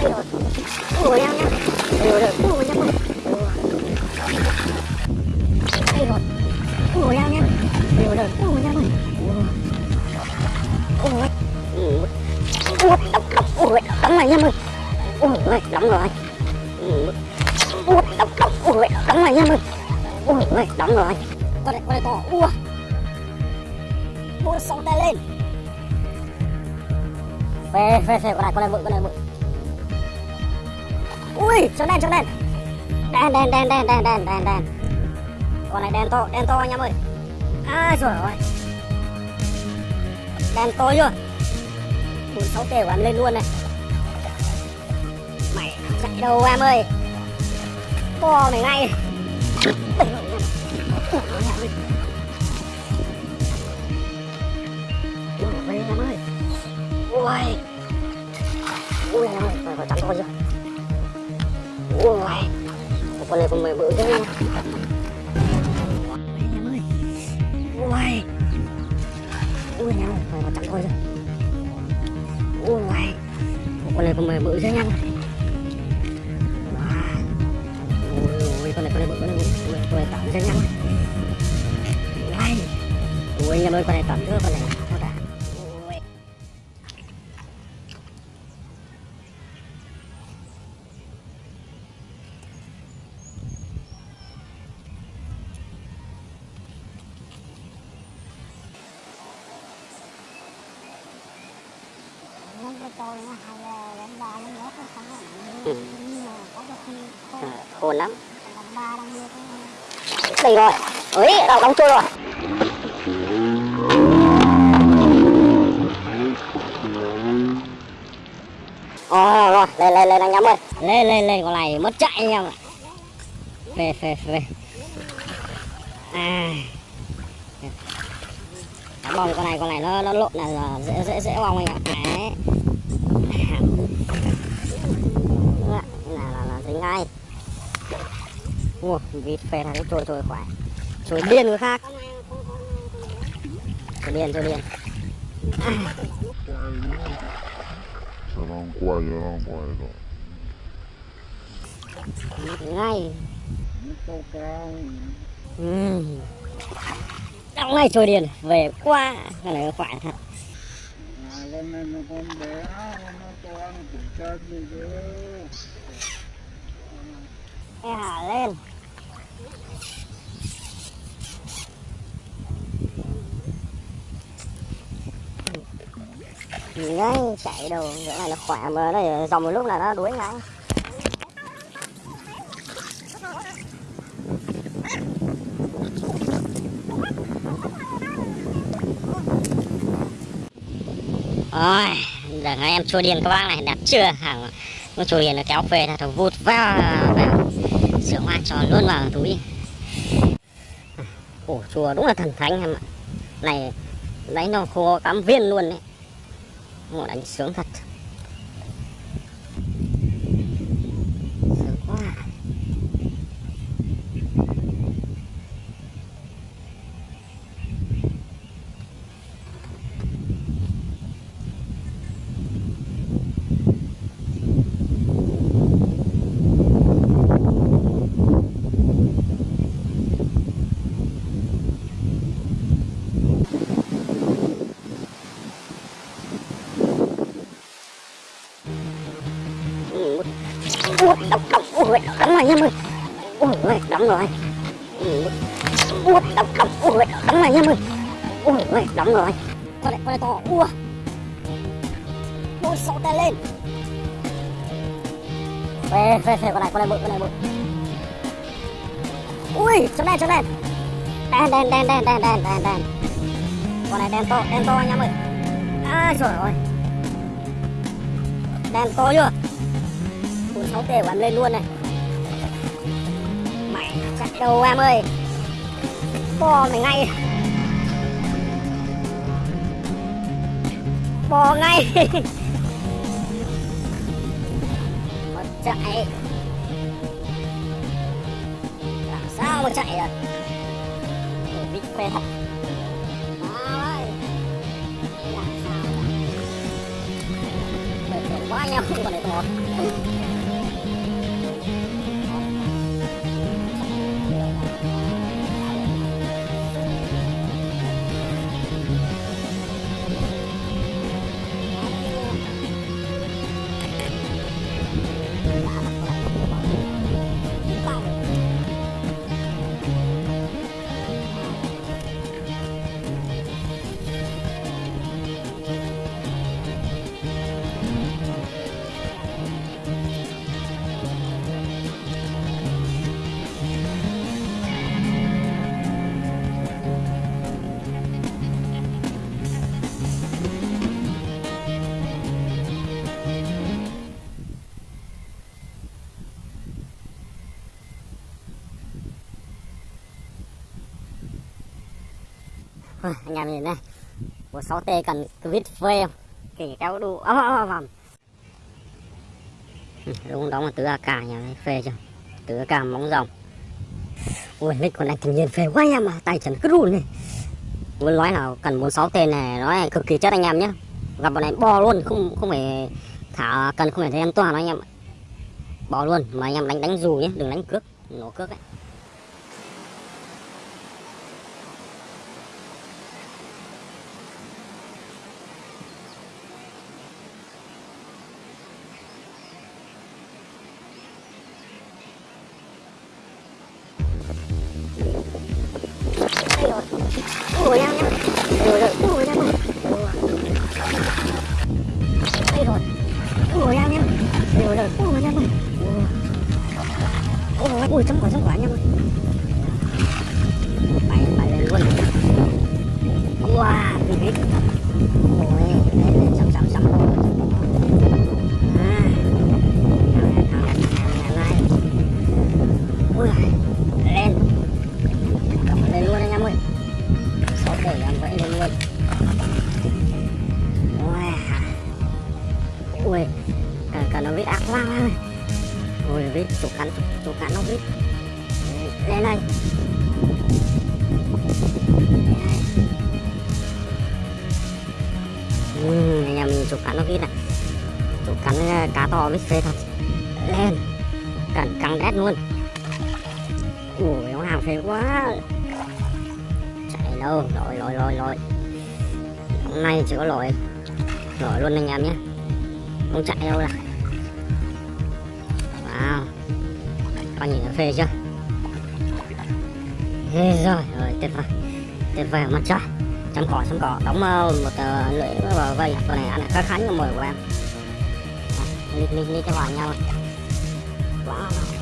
ủa em nhá ủa rồi ủa nhá đây rồi ủa em nhá ủa rồi ủa nhá ủa ủa ủa đóng đóng ủa đóng lại nha mày ủa đóng rồi ủa đóng đóng ủa đóng lại nha mày ủa đóng rồi con này con này to ủa ủa sóng tay lên phê phê phê con này con này mượn con này mượn ui chỗ đen chỗ đen. Đen đen đen đen đen đen đen đen. Con này đen to đen to anh em ơi. Ai rồi ơi. Đen to chưa? Bốn sáu tê của em lên luôn này. Mày chạy đâu em ơi? To mày ngay. Ui, em ơi. Ui. Ui em ơi, phải chắn to chưa Ui Một con này con mày bự thế nha Ui em ơi Ui Ui em ơi, phải chắn to chưa? Ui Ui, con này còn mười bự thế nha Ui Ui nhanh, mày còn chặn thôi rồi. Ui Con này còn mười bự thế nhanh Ui, con này con này bự, con này bự. Con này tẩm thế nhanh Ui Ui, nhanh ơi, con này tẩm nữa, con này. Ừ. nhưng lắm. Đây rồi. Ấy đóng đóng trôi rồi Ồ, rồi, lên lên lên, anh em ơi. Lên lên lên, con này mất chạy anh em ạ. Về về về. À. Đá bong con này con này nó nó lộn là là dễ dễ dễ bong anh ạ. Đấy là dính ngay Ủa, vịt phê này nó trôi trôi khỏe Trôi điên người khác Trôi điên, trôi điên Cho nó quay, cho nó quay rồi. Ngay cao. ừ. Đóng ngay trôi điên Về quá Cái này nó khỏe thật À, con này nó con bé, nó to, nó cũng chết đi chứ. Ê lên. Lên Ngay chạy đầu Chỗ này nó khỏe mà nó dòng một lúc là nó đuối ngay. Ôi, giờ hai em chua điên các bác này đẹp chưa? Hàng con chua điên nó kéo về là thằng vụt vào vào sữa hoa tròn luôn vào túi. Ổ chùa đúng là thần thánh em ạ. Này, lấy nó khô cắm viên luôn đấy ngồi đánh sướng thật. Ui đóng rồi ui đóng đóng ui đóng này nha mày ui đóng rồi con này con này to ua, ui sáu tay lên. Phê phê phê con này con này bự con này bự. Ui chỗ đen chỗ đen. Đen đen đen đen đen đen đen đen. Con này đen to đen to anh em ơi à trời ơi. Đen to chưa? Bốn sáu tê của em lên luôn này đầu em ơi? Bò mày ngay. Bò ngay. Mà chạy. Làm sao mà chạy được? Để bị quê thật. Quá nhau không còn để bỏ anh em nhìn đây. Của 6 t cần vít phê không? Kể kéo đủ ấm ấm ấm ấm. Đúng đó là tứ AK nhà này phê chưa? Tứ AK móng rồng ui lịch con anh thanh niên phê quá anh em à tay chân cứ run này. Muốn nói là cần 46 t này, nó cực kỳ chất anh em nhé gặp bọn này bo luôn, không không phải thả cần, không phải thấy an toàn anh em bo luôn, mà anh em đánh đánh dù nhé đừng đánh cước, nổ cước đấy. Ủa em nhá Rồi rồi Ủa em ơi Đây rồi Ủa em nhá Rồi rồi Ủa em ơi Ủa Ủa chấm quả chấm quả em ơi thể lên luôn wow. ui cả, cả nó biết ác quá ơi ui vết chỗ cắn chỗ cắn nó biết. lên đây. Ừ, mình em chỗ cắn nó biết này. Chỗ cắn à, cá to biết phê thật. Lên. Cắn cắn đét luôn. Ui nó hàng phê quá đâu? Lội lội lội lội hôm nay chỉ có lội lội luôn anh em nhé. Không chạy đâu là wow con nhìn nó phê chưa? Thế rồi rồi tuyệt vời. Tuyệt vời mặt trời. Chăm cỏ chăm cỏ. Đóng ờ, một uh, lưỡi vào vây. Con này ăn khá khá của mồi của em. Đi đi đi cho vào nhau. Wow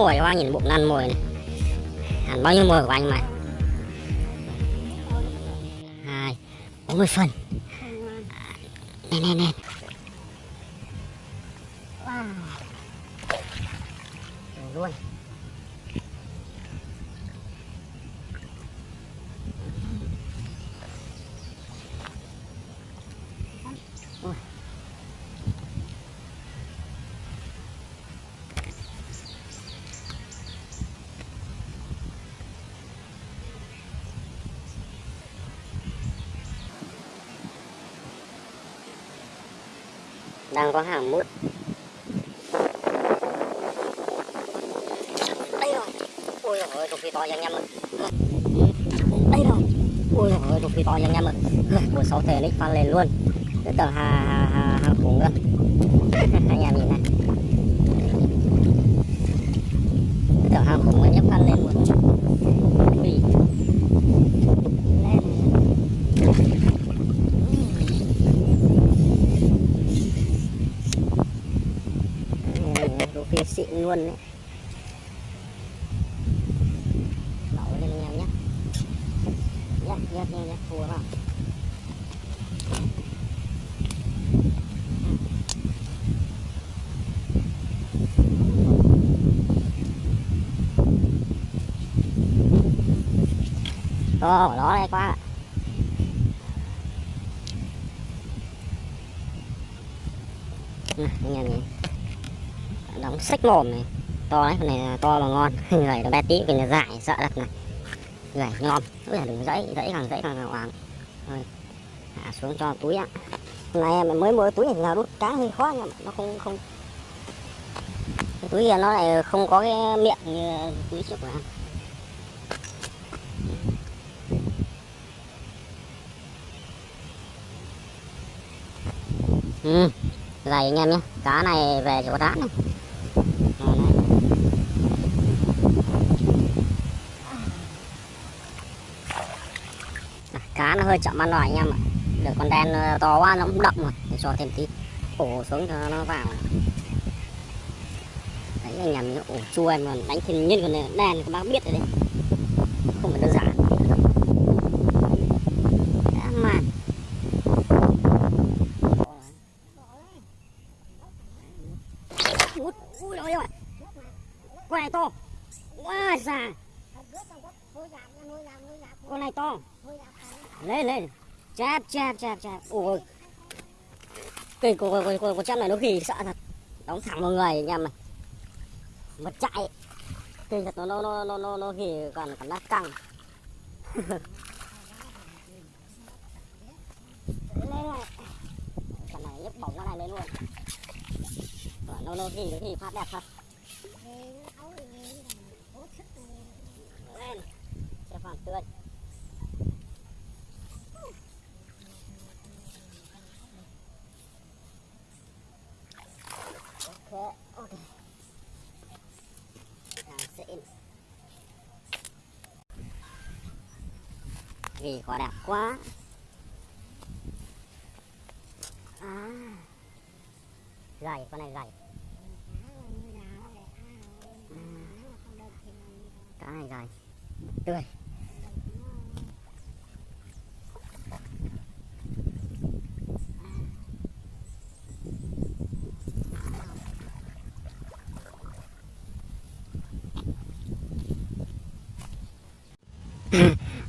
mồi hoa nhìn bụng ăn mồi này. Ăn bao nhiêu mồi của anh mà? Hai, bốn mươi phần nè nè nè wow. Đủ luôn. đang có hàng mút đây rồi. Ôi trời ơi rục phi to anh em ơi đây rồi. Ôi trời ơi rục phi to anh em ơi buổi sáu thể nick phan lên luôn. Rất là hà hà hà hà khủng luôn anh em nhìn này. Rất là hà khủng anh em phan lên luôn. Xịn luôn đấy đậu lên anh em nhé. Nhét nhét nhét nhét thua vào. To đó đây quá Nè, ừ, anh em nhìn đóng sách mồm này. To đấy con này to mà ngon. Gầy nó bé tí cái này dài sợ đặt này. Gầy ngon. Cứ là đừng dãy dãy càng dãy càng càng hoàng hạ xuống cho túi ạ. Hôm nay em mới mua túi này nào đút cá hơi khó nhưng mà nó không không. Cái túi kia nó lại không có cái miệng như túi trước của em. Ừ dày anh em nhé cá này về chỗ rán này cá nó hơi chậm ăn rồi anh em ạ. Được con đen ờ, to quá nó cũng đậm rồi. Để cho thêm tí. Ổ xuống cho nó vào. Đấy, anh em ổ chua em còn đánh thêm nhân con đen các bác biết rồi đấy không phải đơn giản Dã man út ui ôi ôi con này to quá già. Con này to. Lên lên. Chạp chạp chạp chạp. Ôi cây của của của, của này nó kỳ sợ thật. Đóng thẳng vào người anh em này mà chạy. Kinh thật nó nó nó nó nó nó kỳ còn cảm giác căng. Lên này. Cái này nhấc bổng cái này lên luôn. Nó nó kỳ nó gì phát đẹp thật lên cho phản tươi ok ok càng xịn vì quả đẹp quá. À. Gầy con này gầy à. cá này gầy tươi.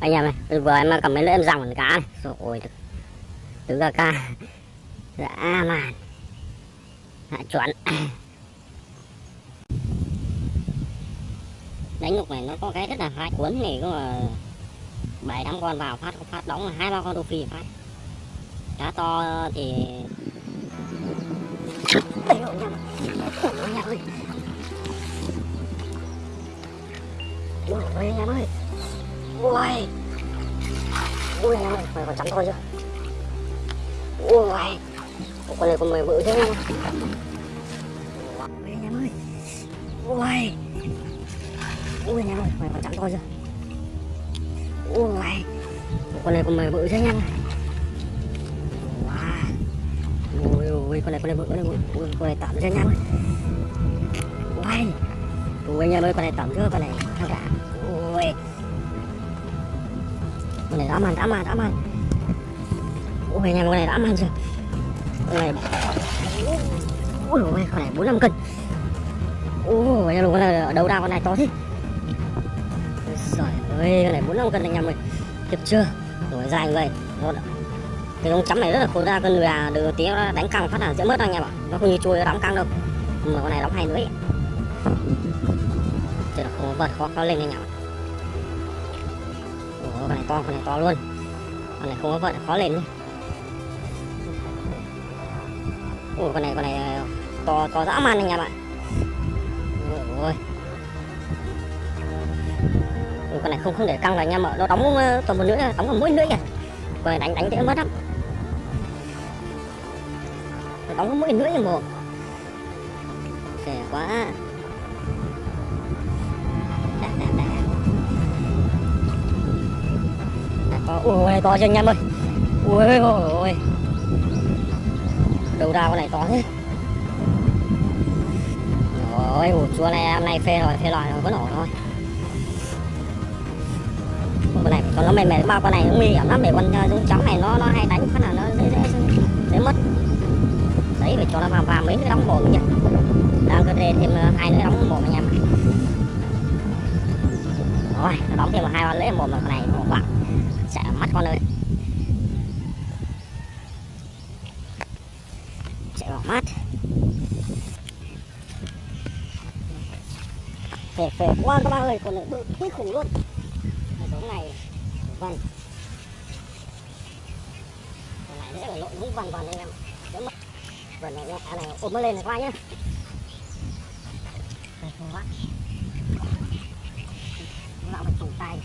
Anh em này vừa em cầm mấy lưỡi em ròng cá này. Rồi tứ ca ca. Dạ màn hạ dạ, chuẩn. Đánh ngục này nó có cái rất là hai cuốn này có bảy tám con vào phát phát đóng hai ba con đô phi phát. Cá to thì Ôi. Ôi, anh em ơi ui ui anh em ơi mày còn chấm thôi chưa? Ui con này con mày bự thế không? Ui em ơi. Ui ui, em ơi, mày còn chấm thôi chưa? Ui con này con mày bự thế nha. Em wow ui ui con này con này bự, con này bự. Ui, con này tạm cho anh em ơi ui ui anh em ơi, con này tạm chưa con này thằng cả con này dã man dã man dã man. Ui anh em con này dã man chưa? Con này ui ôi, con này bốn năm cân. Ui anh em con này ở đào con này to thế? Trời ơi, con này bốn năm cân anh em ơi. Kịp chưa? Rồi, dài người nó cái lông chấm này rất là khổ, ra con người à được tí nó đánh căng phát là dễ mất anh em ạ. Nó không như chui nó đóng căng đâu. Mà con này đóng hai lưỡi chứ là không vật, khó khó lên anh em ạ con này to con này to luôn con này không có vận khó lên nhé Ủa, con này con này ờ, to to dã man anh em ạ ôi Ủa, con này không không để căng rồi anh em ạ nó đóng ờ, toàn một lưỡi đóng vào mỗi lưỡi kìa. Con này đánh đánh dễ mất lắm. Nó đóng vào mỗi lưỡi mà Khỏe quá. Ờ, ui to cho anh em ơi. Ui ôi ôi ra con này to thế. Ôi ủ chua này hôm nay phê rồi, phê loại rồi, vẫn ổn thôi. Con này còn nó mềm mềm bao con này cũng nguy hiểm lắm để con ờ, giống chó này nó nó hay đánh phát là nó dễ dễ dễ mất. Đấy phải cho nó vào vào mấy cái đóng mồm nhỉ? Đang cơ thêm ờ, hai nữa đóng mồm anh em rồi nó đóng thêm một hai ba lễ mồm rồi con này một quạng mắt con ơi. Sẽ vào mắt. Phê phê quá các bạn ơi con này bự kinh khủng luôn. Cái giống này vần. Con này dễ phải lộn đúng vần vần anh em. Đỡ mất vần này à này ôm nó lên này qua nhá. Đây, không quá nó phải trùng tay.